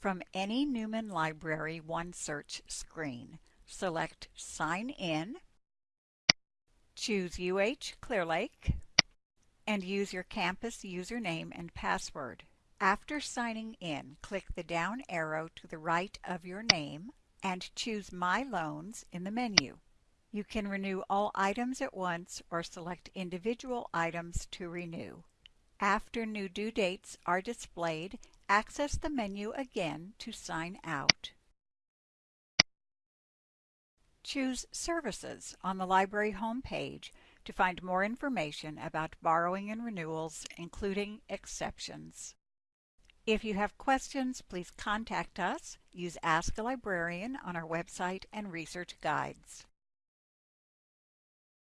From any Neumann Library OneSearch screen, select Sign In, choose UH Clear Lake, and use your campus username and password. After signing in, click the down arrow to the right of your name and choose My Loans in the menu. You can renew all items at once or select individual items to renew. After new due dates are displayed, access the menu again to sign out. Choose Services on the library homepage to find more information about borrowing and renewals, including exceptions. If you have questions, please contact us. Use Ask a Librarian on our website and research guides.